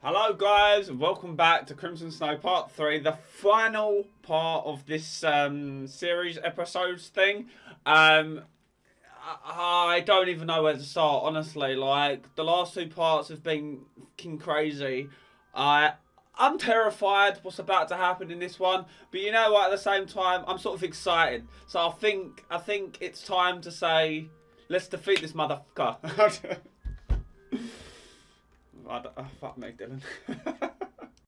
Hello guys, welcome back to Crimson Snow Part 3, the final part of this um, series episodes thing. Um, I, don't even know where to start, honestly. Like, the last two parts have been fucking crazy. I, I'm terrified what's about to happen in this one, but you know what, at the same time, I'm sort of excited. So I think, I think it's time to say, let's defeat this motherfucker. I don't, oh, fuck me, Dylan.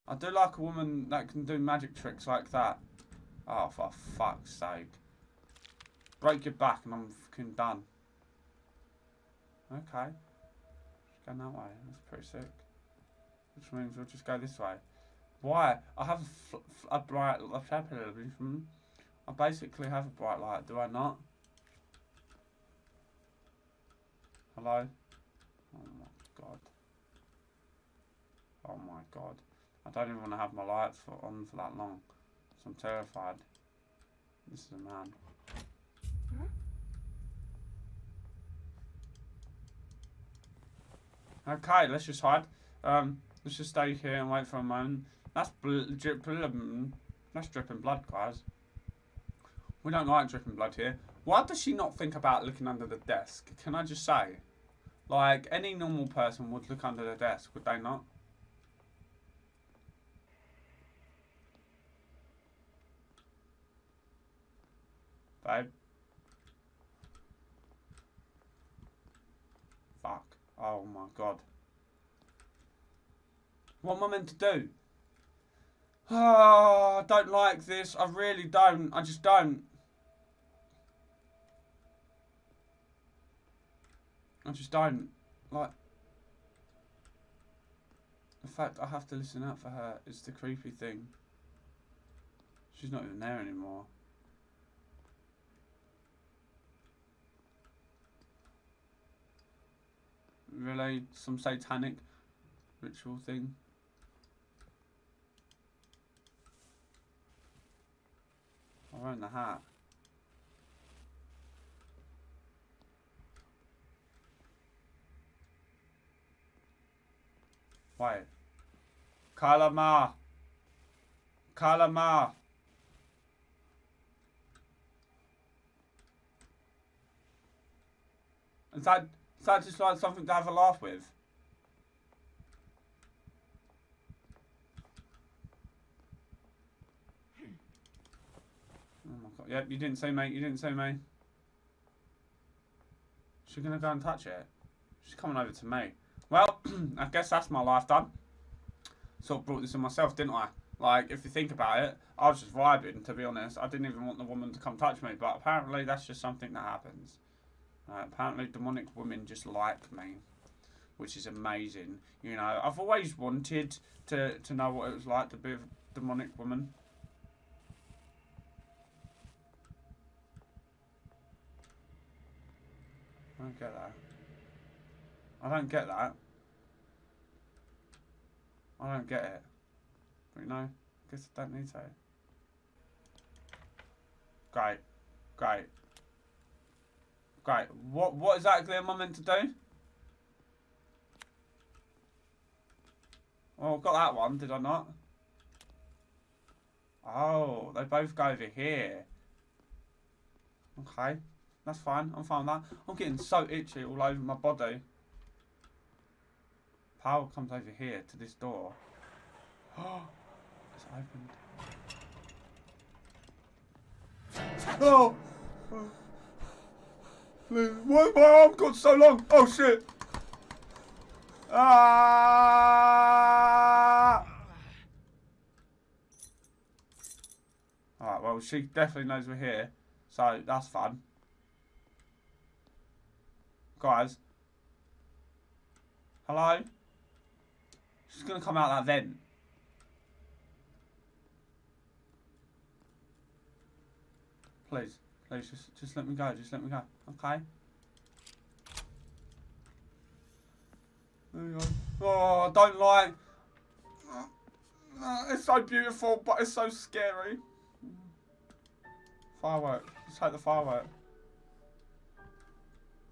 I do like a woman that can do magic tricks like that. Oh, for fuck's sake. Break your back and I'm fucking done. Okay. Just going that way. That's pretty sick. Which means we'll just go this way. Why? I have a, a bright... I basically have a bright light, do I not? Hello? Oh my god. Oh my god. I don't even want to have my lights for, on for that long. So I'm terrified. This is a man. Okay, let's just hide. Um, let's just stay here and wait for a moment. That's bl drip, that's dripping blood, guys. We don't like dripping blood here. Why does she not think about looking under the desk? Can I just say? Like, any normal person would look under the desk, would they not? Babe? Fuck. Oh my god. What am I meant to do? Oh, I don't like this. I really don't. I just don't. I just don't. Like, the fact I have to listen out for her is the creepy thing. She's not even there anymore. Really? Some satanic ritual thing? I'm wearing the hat. Wait. Kalama. Kalama. Is that, that just like something to have a laugh with? Oh my god. Yep, you didn't say mate, you didn't say mate. She's gonna go and touch it. She's coming over to me. Well, I guess that's my life done. Sort of brought this on myself, didn't I? Like, if you think about it, I was just vibing, to be honest. I didn't even want the woman to come touch me, but apparently that's just something that happens. Uh, apparently demonic women just like me, which is amazing. You know, I've always wanted to, to know what it was like to be a demonic woman. I don't get that. I don't get that. I don't get it. But you know, I guess I don't need to. Great. Great. Great. What what exactly am I meant to do? Oh, got that one, did I not? Oh, they both go over here. Okay. That's fine. I'm fine with that. I'm getting so itchy all over my body. Power comes over here to this door. Oh, it's opened. Oh! Why my arm got so long? Oh shit! Ah! Alright, well she definitely knows we're here. So that's fun. Guys. Hello? She's gonna come out that vent. Please, please, just, just let me go. Just let me go. Okay. There you go. Oh, I don't like. It's so beautiful, but it's so scary. Firework. Let's take the firework.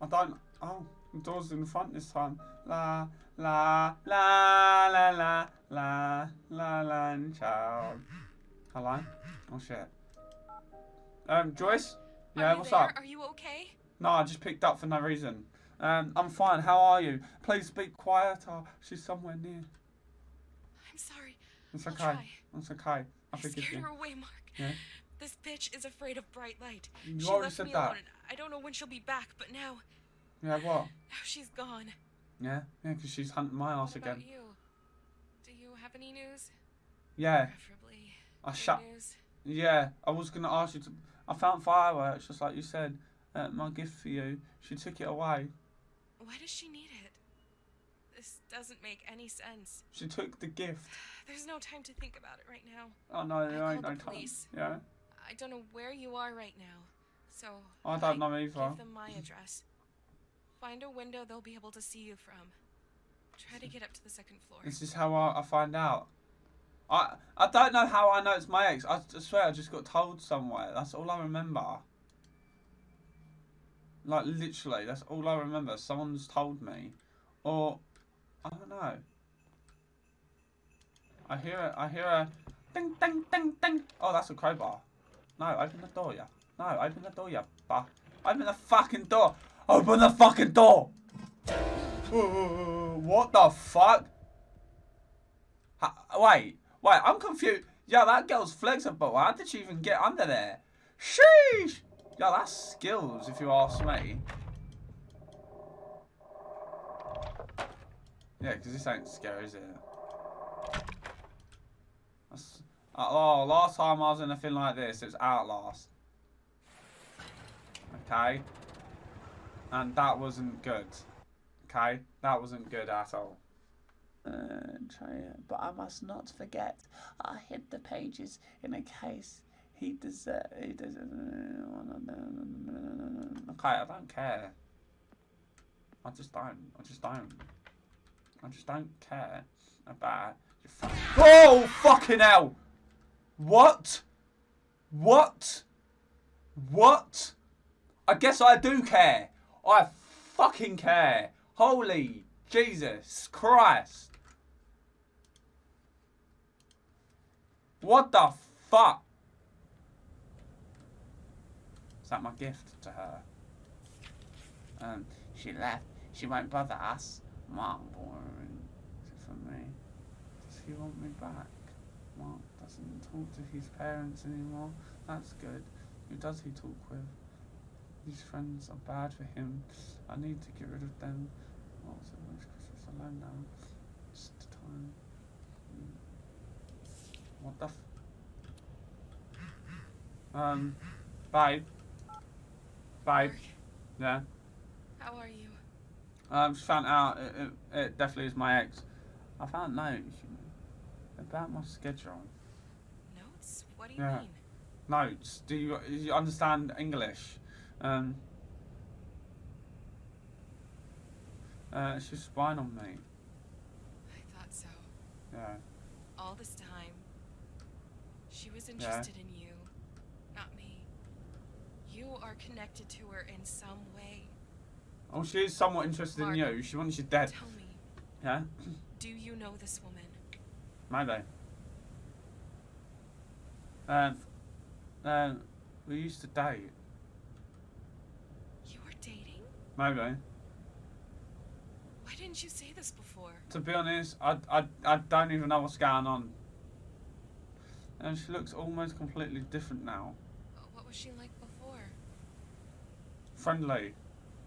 I don't. Oh, the door's in front this time. La, la, la, la, La la la la child. Hello? Oh shit. Um, Joyce? Yeah, what's there? up? Are you okay? No, I just picked up for no reason. Um, I'm fine. How are you? Please speak quieter. She's somewhere near. I'm sorry. It's I'll okay. try. It's okay. I I scared you. her away, Mark. Yeah? This bitch is afraid of bright light. You she already left said me that. alone. I don't know when she'll be back, but now, Yeah, what? now she's gone. Yeah? Yeah, because she's hunting my ass again. about you? Do you have any news? Yeah. Preferably I shut. Yeah, I was gonna ask you to. I found fireworks, just like you said. Uh, my gift for you. She took it away. Why does she need it? This doesn't make any sense. She took the gift. There's no time to think about it right now. Oh no, there I ain't no the time. police. Yeah. I don't know where you are right now. So I don't know either. Give them my address. Find a window they'll be able to see you from. Try to get up to the second floor. This is how I, I find out. I I don't know how I know it's my ex. I, swear I just got told somewhere. That's all I remember. Like literally, that's all I remember. Someone's told me, or I don't know. I hear a, I hear a ding ding ding ding. Oh, that's a crowbar. No, open the door, yeah. No, open the door, yeah. Bah. Open the fucking door. Open the fucking door. what the fuck? Ha- wait, wait, I'm confused. Yeah, that girl's flexible. How did she even get under there? Sheesh! Yeah, that's skills, if you ask me. Yeah, because this ain't scary, is it? That's, uh, oh, last time I was in a thing like this, it was Outlast. Okay? And that wasn't good. Okay? That wasn't good at all. Try but I must not forget. I hid the pages in a case. He deserves. He doesn't. Okay, I don't care. I just don't. I just don't. I just don't care about your Oh fucking hell! What? What? What? I guess I do care. I fucking care. Holy Jesus Christ. What the fuck? Is that my gift to her? Um, she left. She won't bother us. Mark boring. For me? Does he want me back? Mark doesn't talk to his parents anymore. That's good. Who does he talk with? These friends are bad for him. I need to get rid of them. So much Christmas alone now. It's the time. What the f- Um, babe. Babe. Yeah. How are you? I just found out it, it, it definitely is my ex. I found notes you know, about my schedule. Notes? What do you Yeah. mean? Notes. Do you, do you understand English? Um. Uh, she's spying on me. I thought so. Yeah. All this time, interested in you, not me. You are connected to her in some way. Oh, she is somewhat interested Mark. in you. She wants you dead. Tell me, Yeah. do you know this woman? Maybe. Um. Um. We used to date. You were dating? Maybe. Why didn't you say this before? To be honest, I, I, I don't even know what's going on. And she looks almost completely different now. What was she like before? Friendly.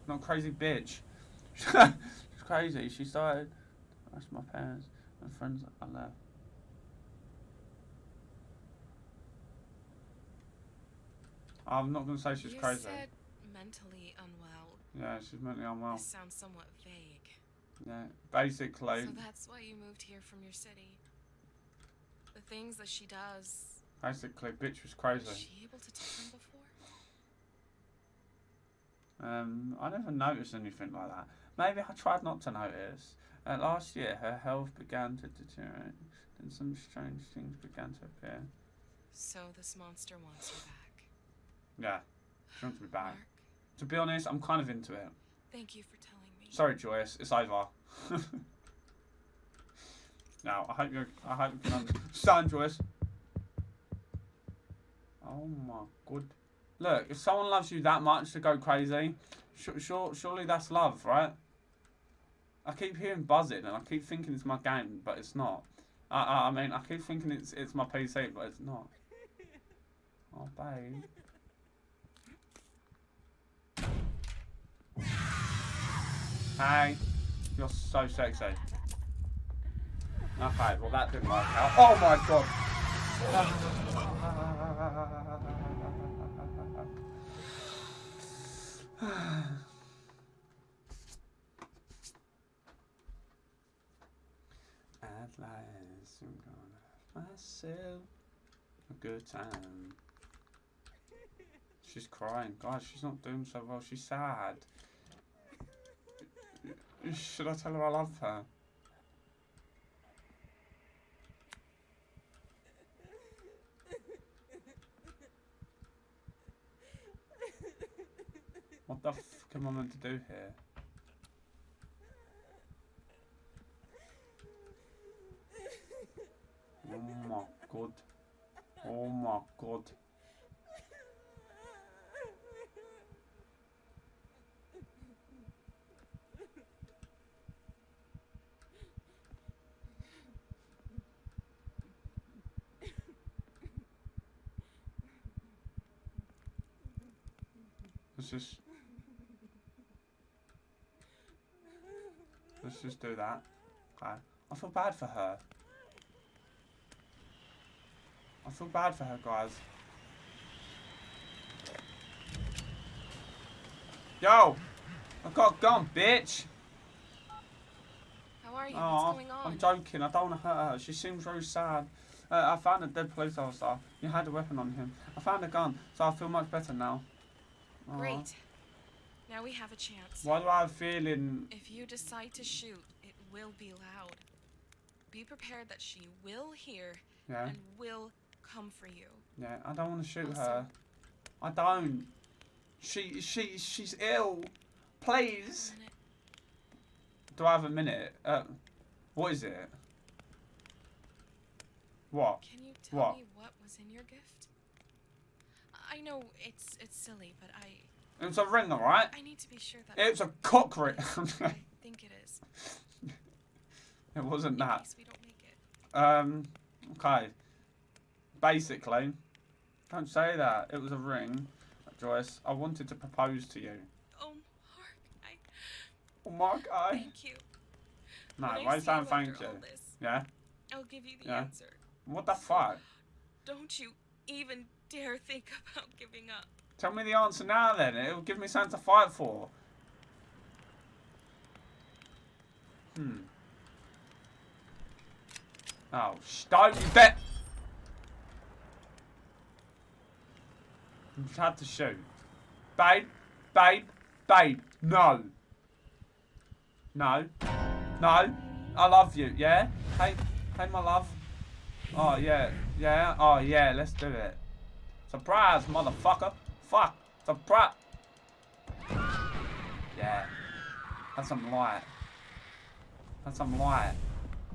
Not crazy bitch. She's crazy. She started ask my parents and friends I left. I'm not going to say she's you crazy. said mentally unwell. Yeah, she's mentally unwell. This sounds somewhat vague. Yeah, basically, So that's why you moved here from your city. The things that she does. basically, bitch was crazy. Was she able to tell them before? Um, I never noticed anything like that. Maybe I tried not to notice. Uh, last year, her health began to deteriorate, and some strange things began to appear. So this monster wants her back. Yeah, she wants me back. Mark, To be honest, I'm kind of into it. thank you for telling me. Sorry, Joyce, it's over. Now, I hope you I hope you can understand, Joyce. Oh my god. Look, if someone loves you that much to go crazy, sure, surely that's love, right? I keep hearing buzzing and I keep thinking it's my game, but it's not. I, I, I mean, I keep thinking it's it's my PC, but it's not. Oh, babe. Hey, you're so sexy. Okay, well that didn't work out. Oh my god. At last, I'm gonna have myself a good time. She's crying. Guys, she's not doing so well. She's sad. Should I tell her I love her? What the fuck am I meant to do here? Oh my god. Oh my god. Let's just Let's just do that. Okay. I feel bad for her. I feel bad for her, guys. Yo! I got a gun, bitch! How are you? Oh, What's going on? I'm joking. I don't want to hurt her. She seems very sad. Uh, I found a dead police officer. You had a weapon on him. I found a gun, so I feel much better now. Great. Now we have a chance. Why do I feeling... If you decide to shoot, it will be loud. Be prepared that she will hear Yeah, and will come for you. yeah. I don't want to shoot Also- her. I don't. She, she, she's ill. Please. Do I have a minute? Uh, what is it? What? Can you tell What? me what was in your gift? I know it's it's silly, but I It was a ring, alright? I need to be sure that It was a cock ring. I think it is. it wasn't that. case we don't make it. Um, okay. Basically, don't say that. It was a ring, Joyce. I wanted to propose to you. Oh, Mark, I Oh my god. thank you. No, When why you thank you? this, Yeah? I'll give you the Yeah. answer. What the fuck? Don't you even dare think about giving up. Tell me the answer now then. It'll give me something to fight for. Hmm. Oh, sh- don't you bet. Just had to shoot. Babe, babe, babe, no. No. No. I love you, yeah? Hey, hey, my love. Oh, yeah, yeah, oh, yeah, let's do it. Surprise, motherfucker. Fuck. Surprise. Yeah. That's some light. That's some light.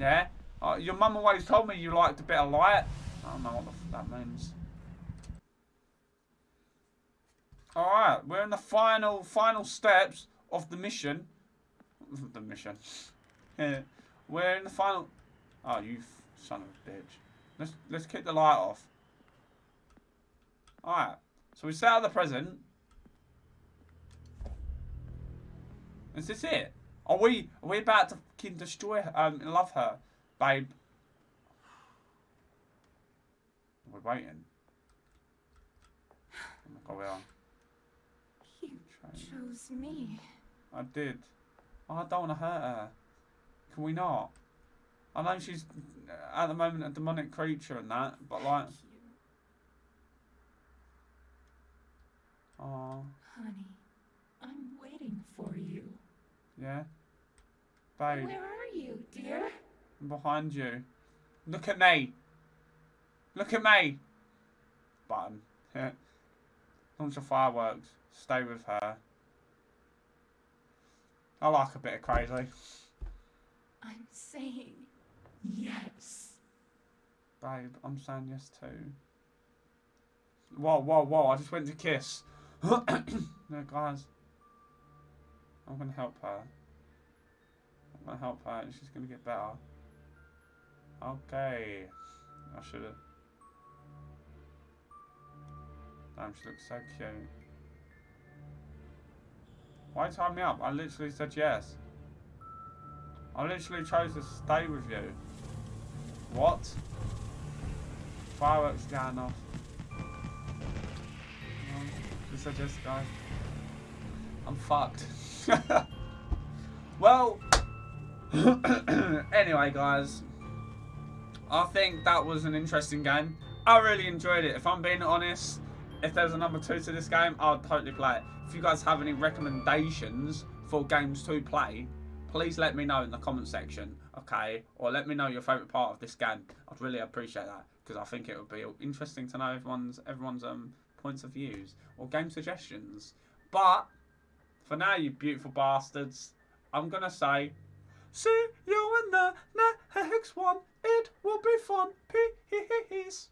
Yeah? Oh, your mum always told me you liked a bit of light. I don't know what that means. Alright, we're in the final, final steps of the mission. The mission. Yeah. we're in the final... Oh, you son of a bitch. Let's, let's kick the light off. Alright. So we set out the present. Is this it? Are we are we about to fucking destroy her, um love her, babe? We're waiting. Oh my god, we are. You chose me. I did. Oh, I don't want to hurt her. Can we not? I know she's uh, at the moment a demonic creature and that, but like, Oh, honey, I'm waiting for you. yeah, babe. Where are you, dear? I'm behind you. Look at me. Look at me. Button. Launch the fireworks. Stay with her. I like a bit of crazy. I'm saying Yes. Babe, I'm saying yes too. Whoa, whoa, whoa, I just went to kiss. no, guys. I'm gonna help her. I'm gonna help her and she's gonna get better. Okay. I should've. Damn, she looks so cute. Why tie me up? I literally said yes. I literally chose to stay with you. What? Fireworks going off. No, just said yes, guys. I'm fucked. well, anyway, guys. I think that was an interesting game. I really enjoyed it. If I'm being honest, if there's a number two to this game, I'd totally play it. If you guys have any recommendations for games to play, please let me know in the comment section, okay? Or let me know your favourite part of this game. I'd really appreciate that because I think it would be interesting to know everyone's everyone's um points of views or game suggestions. But for now, you beautiful bastards, I'm going to say, see you in the next one. It will be fun. Peace.